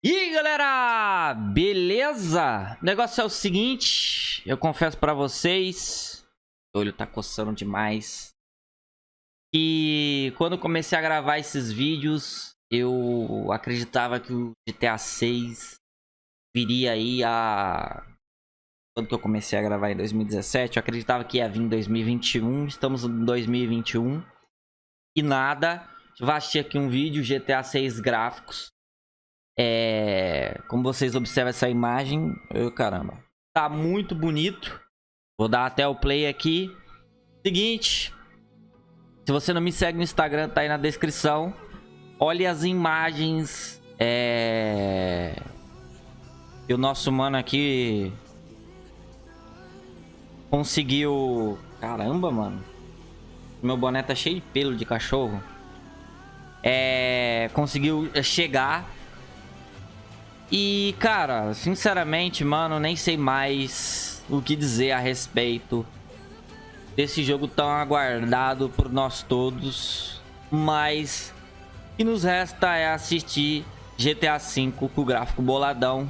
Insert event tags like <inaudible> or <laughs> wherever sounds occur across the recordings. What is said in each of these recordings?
E aí, galera, beleza? O negócio é o seguinte, eu confesso pra vocês, o olho tá coçando demais, que quando comecei a gravar esses vídeos, eu acreditava que o GTA 6 viria aí a... Quando que eu comecei a gravar em 2017, eu acreditava que ia vir em 2021, estamos em 2021, e nada, assistir aqui um vídeo, GTA 6 gráficos, é, como vocês observam essa imagem, eu, caramba, tá muito bonito. Vou dar até o play aqui. Seguinte, se você não me segue no Instagram, tá aí na descrição. Olhe as imagens. É... E o nosso mano aqui conseguiu... Caramba, mano. Meu boné tá cheio de pelo de cachorro. É... Conseguiu chegar e, cara, sinceramente, mano, nem sei mais o que dizer a respeito desse jogo tão aguardado por nós todos. Mas o que nos resta é assistir GTA V com o gráfico boladão.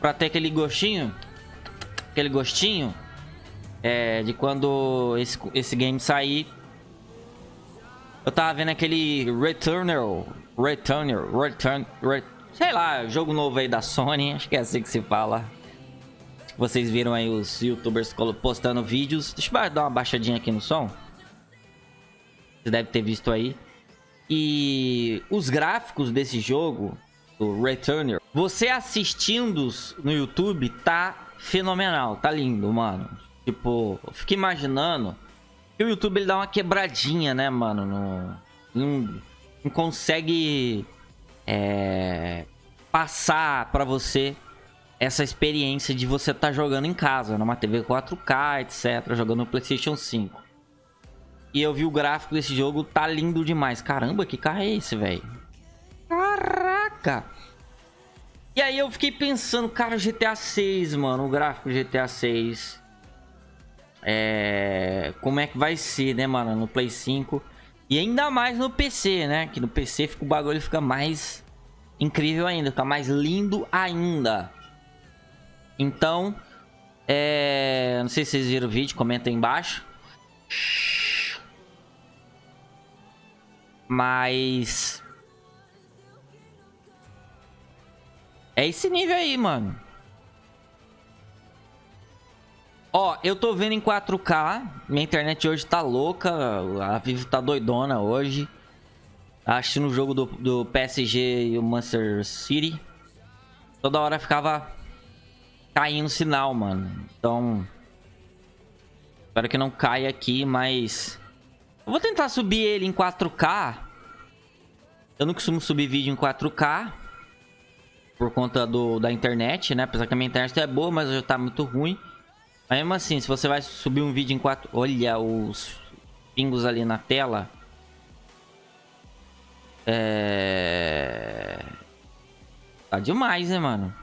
Pra ter aquele gostinho, aquele gostinho é, de quando esse, esse game sair. Eu tava vendo aquele Returnal, Returnal, Return, Return sei lá, jogo novo aí da Sony, acho que é assim que se fala. Vocês viram aí os youtubers postando vídeos. Deixa eu dar uma baixadinha aqui no som. Você deve ter visto aí. E os gráficos desse jogo, do Returner, você assistindo no YouTube tá fenomenal, tá lindo, mano. Tipo, eu fico imaginando que o YouTube ele dá uma quebradinha, né, mano? No, não, não consegue é, passar para você essa experiência de você estar tá jogando em casa, numa TV 4K, etc, jogando no PlayStation 5. E eu vi o gráfico desse jogo, tá lindo demais. Caramba, que carro é esse, velho? Caraca! E aí eu fiquei pensando, cara, GTA 6, mano, o gráfico GTA 6. É... Como é que vai ser, né, mano, no Play 5. E ainda mais no PC, né? Que no PC fica, o bagulho fica mais incrível ainda, fica mais lindo ainda. Então, é... não sei se vocês viram o vídeo, comenta aí embaixo. Mas... É esse nível aí, mano. Ó, eu tô vendo em 4K. Minha internet hoje tá louca. A Vivo tá doidona hoje. Assistindo o jogo do, do PSG e o Manchester City. Toda hora ficava caindo sinal, mano. Então... Espero que não caia aqui, mas... Eu vou tentar subir ele em 4K. Eu não costumo subir vídeo em 4K. Por conta do, da internet, né? Apesar que a minha internet é boa, mas já tá muito ruim. Mas mesmo assim, se você vai subir um vídeo em 4... Olha os pingos ali na tela. É... Tá demais, né, mano?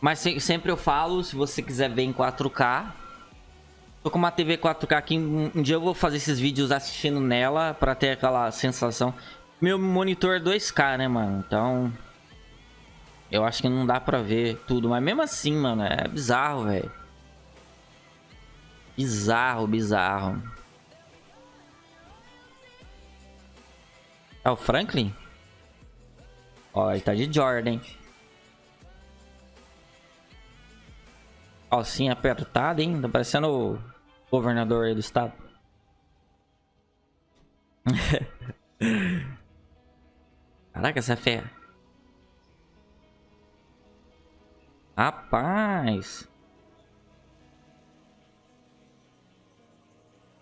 Mas se, sempre eu falo, se você quiser ver em 4K... Tô com uma TV 4K aqui, um, um dia eu vou fazer esses vídeos assistindo nela pra ter aquela sensação. Meu monitor é 2K, né, mano? Então... Eu acho que não dá pra ver tudo. Mas mesmo assim, mano, é bizarro, velho. Bizarro, bizarro. É o Franklin? Ó, ele tá de Jordan. Calcinha apertada, hein? Tá parecendo o governador aí do estado. <laughs> Caraca, essa é feia. Rapaz.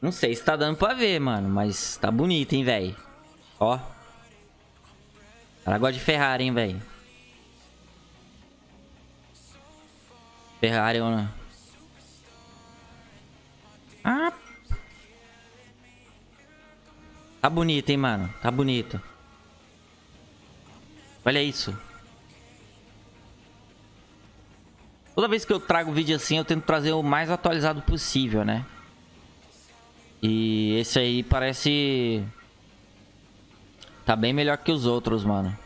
Não sei se tá dando pra ver, mano. Mas tá bonito, hein, velho. Ó. Ela gosta de Ferrari, hein, velho. Ferrari, mano. Ah. Tá bonito, hein, mano. Tá bonito. Olha isso. Toda vez que eu trago vídeo assim, eu tento trazer o mais atualizado possível, né? E esse aí parece... Tá bem melhor que os outros, mano.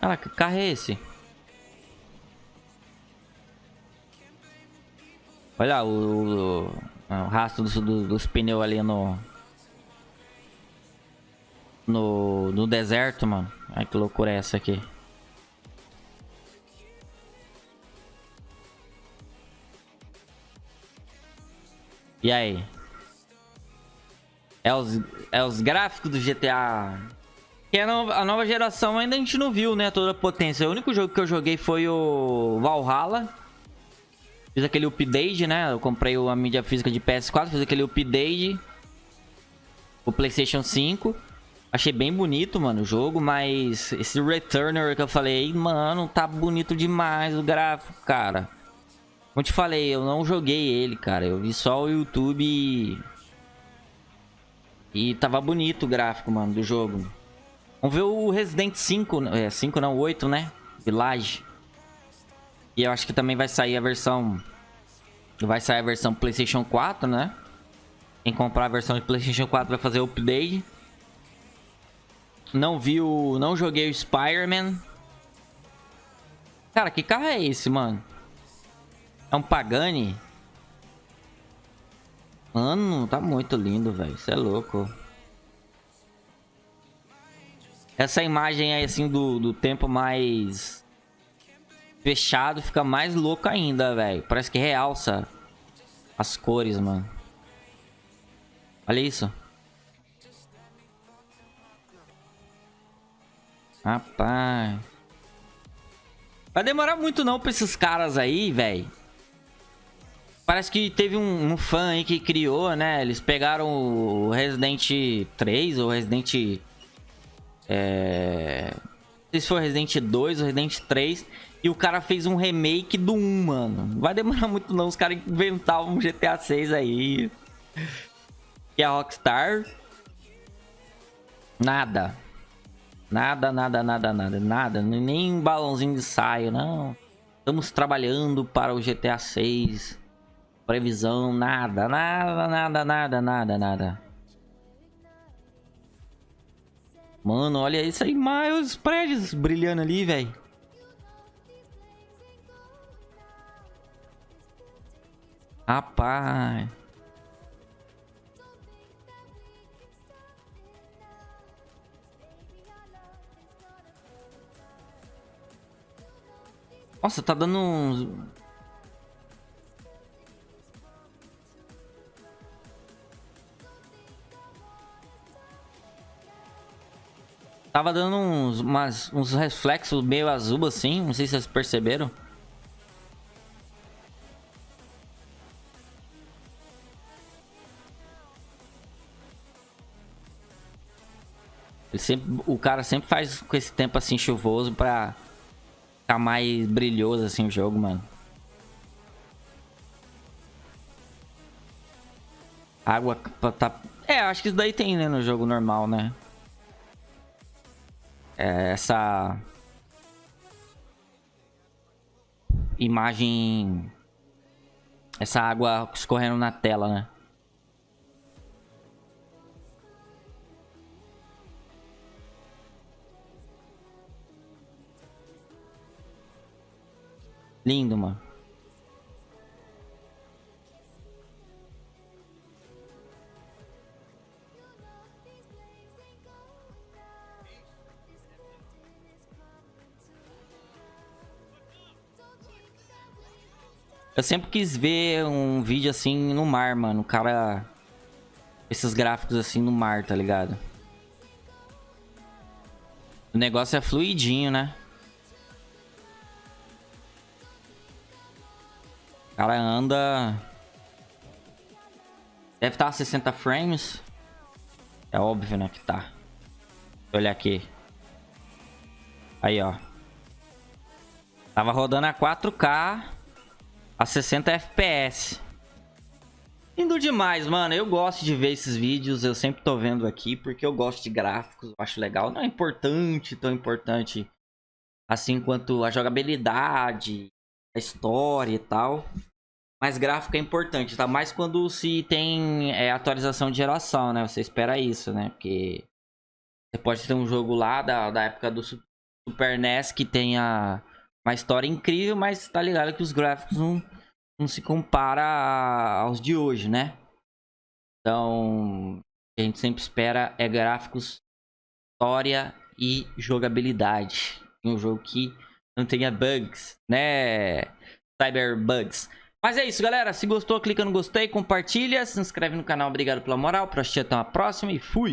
Ah, que carro é esse? Olha o, o, o rastro dos, dos, dos pneus ali no... No, no deserto, mano. Ai, que loucura é essa aqui. E aí? É os, é os gráficos do GTA. Que a nova, a nova geração ainda a gente não viu, né? Toda a potência. O único jogo que eu joguei foi o Valhalla. Fiz aquele update, né? Eu comprei a mídia física de PS4, fiz aquele update. O PlayStation 5. Achei bem bonito, mano, o jogo, mas esse Returner que eu falei, mano, tá bonito demais o gráfico, cara. Como te falei, eu não joguei ele, cara. Eu vi só o YouTube e... E tava bonito o gráfico, mano, do jogo. Vamos ver o Resident 5, é, 5 não, 8, né? Village. E eu acho que também vai sair a versão... Vai sair a versão Playstation 4, né? Quem comprar a versão de Playstation 4 vai fazer o update. Não vi o... Não joguei o Spider-Man. Cara, que carro é esse, mano? É um Pagani? Mano, tá muito lindo, velho. Isso é louco. Essa imagem aí, assim, do, do tempo mais fechado fica mais louco ainda, velho. Parece que realça as cores, mano. Olha isso. Rapaz. Vai demorar muito não pra esses caras aí, velho. Parece que teve um, um, fã aí que criou, né? Eles pegaram o Resident 3 ou Resident... É... Não sei se foi Resident 2 ou Resident 3. E o cara fez um remake do 1, mano. Não vai demorar muito não. Os caras inventavam um GTA 6 aí. E a Rockstar... Nada. Nada, nada, nada, nada. Nada. Nem um balãozinho de saio, não. Estamos trabalhando para o GTA 6. Previsão, nada, nada, nada, nada, nada, nada. Mano, olha isso aí, mais os prédios brilhando ali, velho. Rapaz. Nossa, tá dando uns... Tava dando uns, umas, uns reflexos meio azul assim, não sei se vocês perceberam. Ele sempre, o cara sempre faz com esse tempo assim chuvoso pra ficar mais brilhoso assim o jogo, mano. Água tá... É, acho que isso daí tem, né, no jogo normal, né? É, essa imagem, essa água escorrendo na tela, né? Lindo, mano. Eu sempre quis ver um vídeo assim no mar, mano. O cara... Esses gráficos assim no mar, tá ligado? O negócio é fluidinho, né? O cara anda... Deve estar a 60 frames. É óbvio, né, que tá. Olha aqui. Aí, ó. Tava rodando a 4K a 60 FPS. Lindo demais, mano. Eu gosto de ver esses vídeos. Eu sempre tô vendo aqui porque eu gosto de gráficos. Eu acho legal. Não é importante, tão importante assim quanto a jogabilidade, a história e tal. Mas gráfico é importante, tá? Mais quando se tem é, atualização de geração, né? Você espera isso, né? Porque você pode ter um jogo lá da, da época do Super NES que tenha uma história incrível, mas tá ligado que os gráficos não, não se compara aos de hoje, né? Então, a gente sempre espera é gráficos, história e jogabilidade. Um jogo que não tenha bugs, né? Cyber bugs. Mas é isso, galera. Se gostou, clica no gostei, compartilha, se inscreve no canal. Obrigado pela moral. Pra assistir até uma próxima e fui!